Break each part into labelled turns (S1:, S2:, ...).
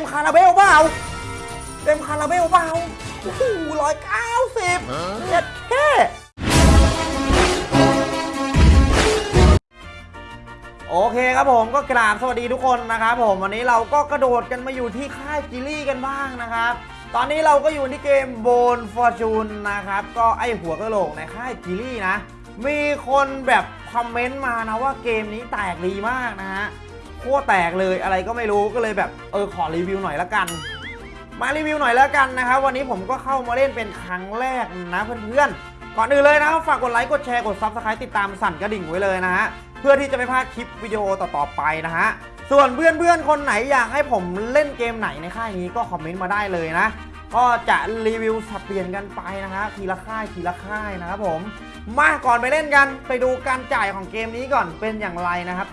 S1: มคาราเบลเปล่าเต็มคาราเบลเปล่าโอ้โหร้อยเก้าสิบเจ็ดแค่โอเคครับผมก็กราบสวัสดีทุกคนนะครับผมวันนี้เราก็กระโดดกันมาอยู่ที่ค่ายจิลี่กันบ้างนะครับ ตอนนี้เราก็อยู่ที่เกมโบนฟอร์จูนนะครับก็ไอหัวกระโหลกในค่ายจิลี่นะ มีคนแบบคอมเมนต์มานะว่าเกมนี้แตกดีมากนะฮะ โคตรแตกเลยอะไรก็ไม่รู้ก็เลยแบบเออขอรีวิวหน่อยละกัน มารีวิวหน่อยแล้วกันนะครับ วันนี้ผมก็เข้ามาเล่นเป็นครั้งแรกนะเพื่อนๆ ก่อนอื่นเลยนะฝากกดไลค์กดแชร์กด subscribe ติดตามสั่นกระดิ่งไว้เลยนะฮะเพื่อที่จะไม่พลาดคลิปวิดีโอต่อๆไปนะฮะส่วนเพื่อนๆคนไหนอยากให้ผมเล่นเกมไหนในค่ายนี้ก็คอมเมนต์มาได้เลยนะก็จะรีวิวสับเปลี่ยนกันไปนะฮะทีละค่ายทีละค่ายนะครับผมมาก่อนไปเล่นกันไปดูการจ่ายของเกมนี้ก่อนเป็นอย่างไรนะครับ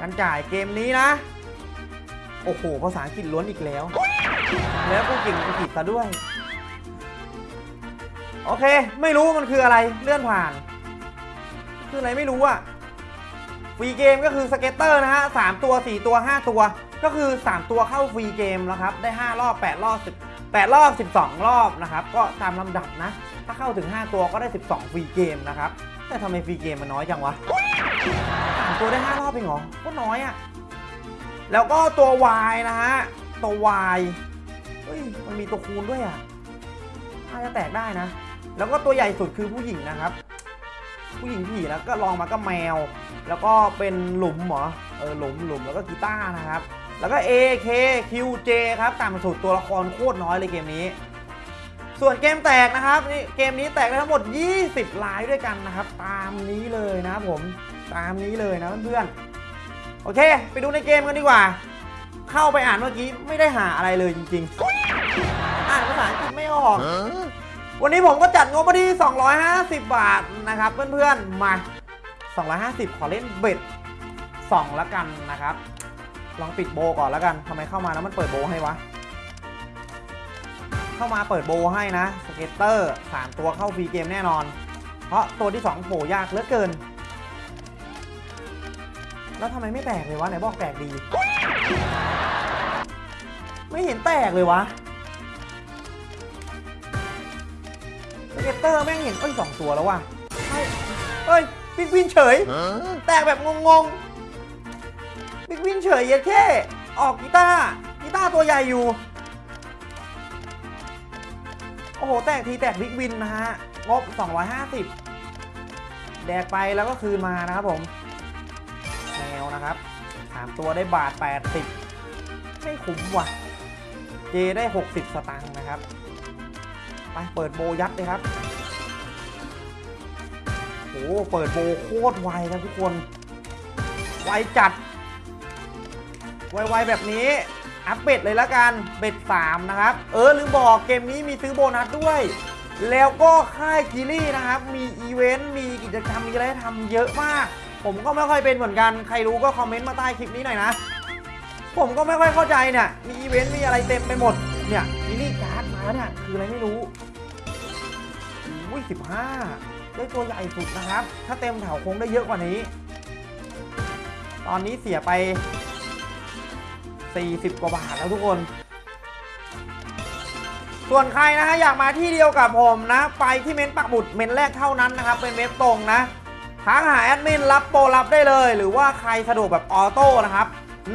S1: การจ่ายเกมนี้นะ โอ้โห ภาษาอังกฤษล้วนอีกแล้ว แล้วก็เก่งอังกฤษซะด้วย โอเค ไม่รู้มันคืออะไรเลื่อนผ่าน คืออะไรไม่รู้อะ free game ก็คือ scatter นะฮะสามตัว4ตัว5ตัว ก็คือ3ตัวเข้า free game แล้วครับ ได้5รอบ8รอบ10 8รอบ12รอบนะครับ ก็ตามลำดับนะ ถ้าเข้าถึง5ตัวก็ได้12 free game นะครับ แต่ทำไมฟรีเกมมันน้อยจังวะ ตัวได้ 5 รอบเองเหรอก็น้อยอะแล้วก็ตัว Y นะฮะ ตัว Y เฮ้ย มันมีตัวคูณด้วยอะน่าจะแตกได้นะ แล้วก็ตัวใหญ่สุดคือผู้หญิงนะครับ ผู้หญิงผีแล้วก็ลองมาก็แมว แล้วก็เป็นหลุมเหรอ เออหลุมหลุมแล้วก็กีตาร์นะครับ แล้วก็ A K Q J ครับตามสุดตัวละครโคตรน้อยเลยเกมนี้ ส่วนเกมแตกนะครับนี่เกมนี้แตกได้ทั้งหมด 20ลายด้วยกันนะครับ ตามนี้เลยนะครับผม ตามนี้เลยนะเพื่อนๆโอเค ไปดูในเกมกันดีกว่า เข้าไปอ่านเมื่อกี้ไม่ได้หาอะไรเลยจริงๆ อ่านภาษาอังกฤษไม่ออกวันนี้ผมก็จัดงบมาที่ 250 บาทนะครับ เพื่อนๆมา 250 ขอเล่นเบ็ด2แล้วกันนะครับ ลองปิดโบก่อนแล้วกันทำไมเข้ามาแล้วมันเปิดโบให้วะ เข้ามาเปิดโบให้นะ scatter 3 ตัวเข้า free game แน่นอน เพราะตัวที่ 2 โผล่ยากเหลือเกิน แล้วทำไมไม่แตกเลยวะไหนบอกแตกดี ไม่เห็นแตกเลยวะ scatter แม่งเห็นเอ้ยสองตัวแล้วว่ะเอ้ยเอ้ย big win เฉย แตกแบบงงๆ big win เฉยเย็ดแค่ออกกีตาร์กีตาร์ตัวใหญ่อยู่ โอ้โห แตกทีแตก big win นะฮะ งบ 250 แดกไปแล้วก็คืนมานะครับผมแม 3 ตัวได้บาท 80 ไม่คุ้มว่ะ J ได้ 60 สตังค์นะครับ ไปเปิดโบยัดเลยครับ โอ้เปิดโบโคตรไวนะทุกคน ไวจัด ไวๆแบบนี้ up bet เลยละกัน bet 3นะครับ เออลืมบอกเกมนี้มีซื้อโบนัสด้วย แล้วก็ค่าย Jili นะครับ มีอีเวนต์ มีกิจกรรมมีอะไรทำเยอะมาก ผมก็ไม่ค่อยเป็นเหมือนกัน ใครรู้ก็คอมเมนต์มาใต้คลิปนี้หน่อยนะ ผมก็ไม่ค่อยเข้าใจเนี่ย มีอีเวนต์มีอะไรเต็มไปหมด เนี่ย mini card มาเนี่ยคืออะไรไม่รู้อุ้ยสิบห้าได้ตัวใหญ่สุดนะครับ ถ้าเต็มแถวคงได้เยอะกว่านี้ ตอนนี้เสียไป 40 กว่าบาทแล้วทุกคน ส่วนใครนะฮะอยากมาที่เดียวกับผมนะ ไปที่เม้นปักหมุดเม้นแรกเท่านั้นนะครับ เป็นเว็บตรงนะ ทักหาแอดมินรับโปรรับได้เลย หรือว่าใครสะดวกแบบออโต้นะครับ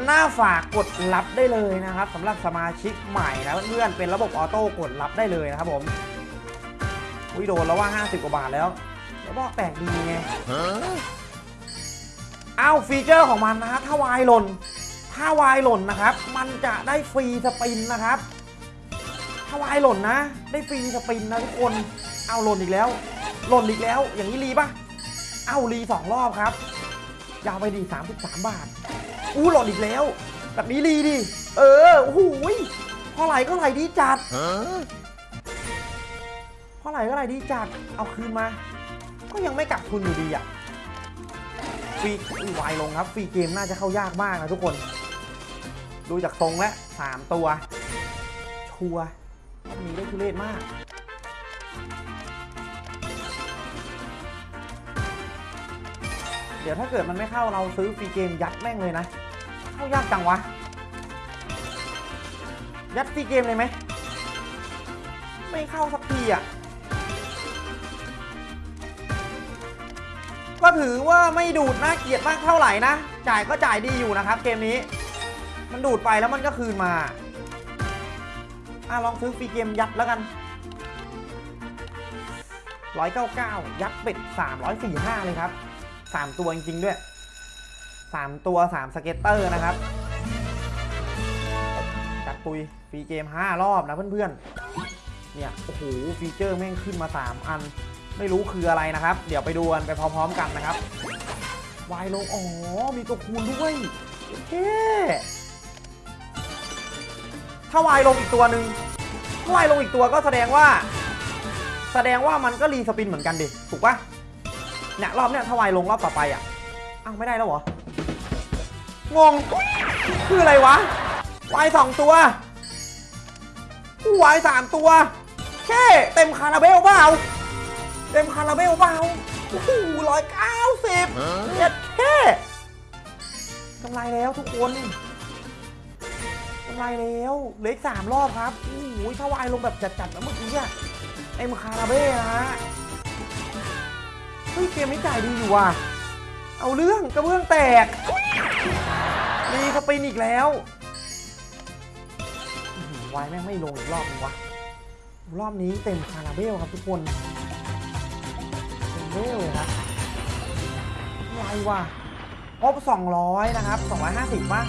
S1: หน้าฝากกดรับได้เลยนะครับสำหรับสมาชิกใหม่นะเพื่อนๆเป็นระบบออโต้กดรับได้เลยนะครับผมวิโดนแล้วว่า 50 กว่าบาทแล้วเดี๋ยวบอกแตกดีไงอ้าว feature ของมันนะฮะถ้า wild หล่น ถ้า wild หล่นนะครับ มันจะได้ free spin นะครับ ถ้า wild หล่นนะ ได้ free spin นะทุกคน เอาหล่นอีกแล้ว หล่นอีกแล้ว อย่างนี้ re ปะ เอา re สองรอบครับยาวไปดี33 บาท อู้หล่นอีกแล้ว แบบนี้ re ดิ เออโอ้โหยพอไหลก็ไหลดีจัดพอไหลก็ไหลดีจัด เอาคืนมา ก็ยังไม่กลับทุนอยู่ดีอะฟรีอุ๊ยวายลงครับ ฟรีเกมน่าจะเข้ายากมากนะทุกคน ดูจากทรงแล้วสามตัว ชัวร์รอบนี้ได้ทุเรศมาก เดี๋ยวถ้าเกิดมันไม่เข้าเราซื้อฟรีเกมยัดแม่งเลยนะ เข้ายากจังวะ ยัดฟรีเกมเลยไหม ไม่เข้าสักทีอะ ก็ถือว่าไม่ดูดน่าเกลียดมากเท่าไหร่นะ จ่ายก็จ่ายดีอยู่นะครับเกมนี้ มันดูดไปแล้วมันก็คืนมา อะลองซื้อฟรีเกมยัดแล้วกัน199 ยัดเป็ด345 เลยครับ 3ตัวจริงๆด้วย3ตัว3 scatter นะครับจัดปุย free game 5รอบนะเพื่อนๆเนี่ยโอ้โห feature แม่งขึ้นมา3อัน ไม่รู้คืออะไรนะครับ เดี๋ยวไปดูกันไปพร้อมๆกันนะครับวายลงอ๋อมีตัวคูณด้วยเท่ถ้าวายลงอีกตัวหนึ่งถ้าวายลงอีกตัวก็แสดงว่า แสดงว่ามันก็รีสปินเหมือนกันดิถูกปะ เนี่ยรอบเนี้ยถ้าวายลงรอบต่อไปอะอ้าวไม่ได้แล้วเหรองงคืออะไรวะวายสองตัววายสามตัวแค่เต็มคาราเบลเปล่าเต็มคาราเบลเปล่าโอ้โหร้อยเก้าสิบเจ็ดแค่กำไรแล้วทุกคนกำไรแล้วเลืออีกสามรอบครับโอ้โหถ้าวายลงแบบจัดๆนะเมื่อกี้อะเต็มคาราเบลนะฮะ เฮ้ยเกมนี้จ่ายดีอยู่ว่ะ เอาเรื่องกระเบื้องแตก มีสปินอีกแล้วอื้อหือวายแม่งไม่ลงอีกรอบนึงวะ รอบนี้เต็มคาราเบลครับทุกคนเต็มเบลเลยครับไรวะงบ200 นะครับ 250ป่ะ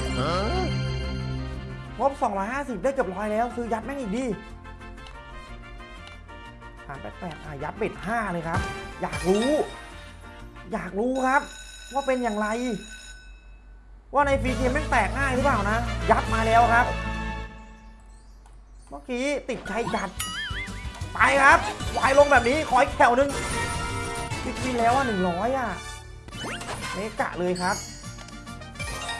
S1: งบ250 ได้เกือบร้อยแล้ว ซื้อยัดแม่งอีกดิหารแปดแปดอะยัดเบ็ด5เลยครับ อยากรู้ อยากรู้ครับ ว่าเป็นอย่างไร ว่าในฟรีเกมแม่งแตกง่ายหรือเปล่านะ ยัดมาแล้วครับ เมื่อกี้ติดใจจัดไปครับวายลงแบบนี้ขออีกแถวหนึงปิดวินแล้วอะหนึ่งร้อยอะเมกะเลยครับ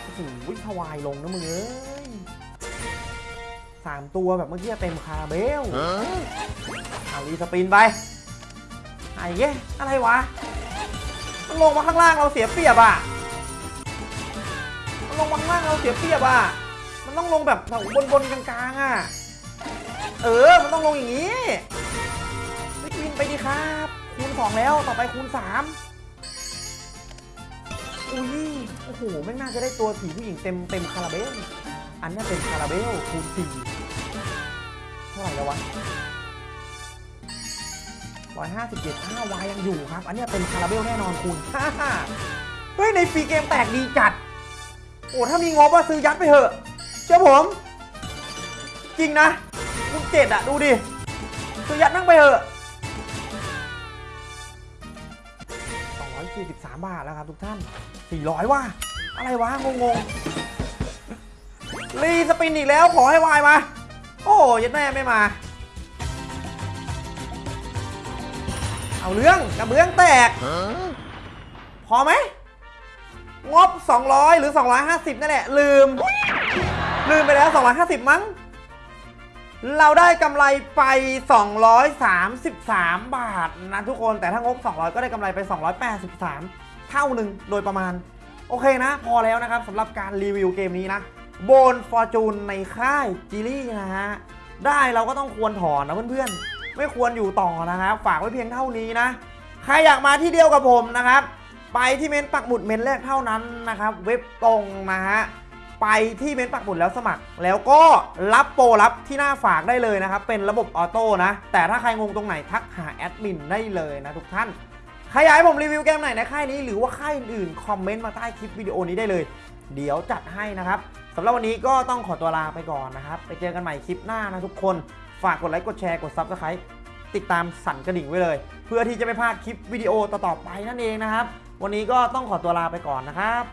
S1: โอ้โหทวายลงนะมึงเอ้ยสามตัวแบบเมื่อกี้เต็มคาเบล รีสปินไปไอ้เย้อะไรวะ มันลงมาข้างล่างเราเสียเปรียบอะ มันลงมาข้างล่างเราเสียเปรียบอะ มันต้องลงแบบแถวบนๆกลางๆอะ เออ มันต้องลงอย่างนี้วิกวินไปดีครับ คูณสองแล้วต่อไปคูณสามอุ้ย โอ้โห ไม่น่าจะได้ตัวสีผู้หญิงเต็มเต็มคาราเบล อันนี้เป็นคาราเบลคูณสี่เท่าไหร่แล้ววะ ร้อยห้าสิบเจ็ดห้าวายยังอยู่ครับ อันนี้เป็นคาราเบลแน่นอนคูณห้าเฮ้ยในฟรีเกมแตกดีจัด โอ้ถ้ามีงบว่าซื้อยัดไปเถอะเชื่อผม จริงนะคูณเจ็ดอะดูดิ ซื้อยัดนั่งไปเถอะ243 บาทแล้วครับทุกท่าน 400 ว่ะอะไรวะ งงงๆรีสปินอีกแล้วขอให้วายมา โอ้ยแม่ไม่มา เอาเรื่องกระเบื้องแตก พอไหม งบ 200 หรือ 250 นั่นแหละ ลืม ลืมไปแล้ว 250 มั้ง เราได้กำไรไป 233 บาทนะทุกคน แต่ถ้างบ 200 ก็ได้กำไรไป 283 เท่าหนึ่งโดยประมาณ โอเคนะ พอแล้วนะครับสำหรับการรีวิวเกมนี้นะ โบนฟอร์จูนในค่ายจิลี่นะฮะ ได้เราก็ต้องควรถอนนะเพื่อนๆ ไม่ควรอยู่ต่อนะครับ ฝากไว้เพียงเท่านี้นะ ใครอยากมาที่เดียวกับผมนะครับ ไปที่เมนปักหมุดเมนแรกเท่านั้นนะครับ เว็บตรงนะฮะไปที่เมนปักหมุดแล้วสมัคร แล้วก็รับโปรรับที่หน้าฝากได้เลยนะครับ เป็นระบบออโต้นะ แต่ถ้าใครงงตรงไหนทักหาแอดมินได้เลยนะทุกท่านใครอยากให้ผมรีวิวเกมไหนในค่ายนี้หรือว่าค่ายอื่นๆคอมเมนต์มาใต้คลิปวิดีโอนี้ได้เลย เดี๋ยวจัดให้นะครับสำหรับวันนี้ก็ต้องขอตัวลาไปก่อนนะครับ ไปเจอกันใหม่คลิปหน้านะทุกคน ฝากกดไลค์กดแชร์กด Subscribe ติดตามสั่นกระดิ่งไว้เลย เพื่อที่จะไม่พลาดคลิปวิดีโอต่อๆไปนั่นเองนะครับ วันนี้ก็ต้องขอตัวลาไปก่อนนะครับ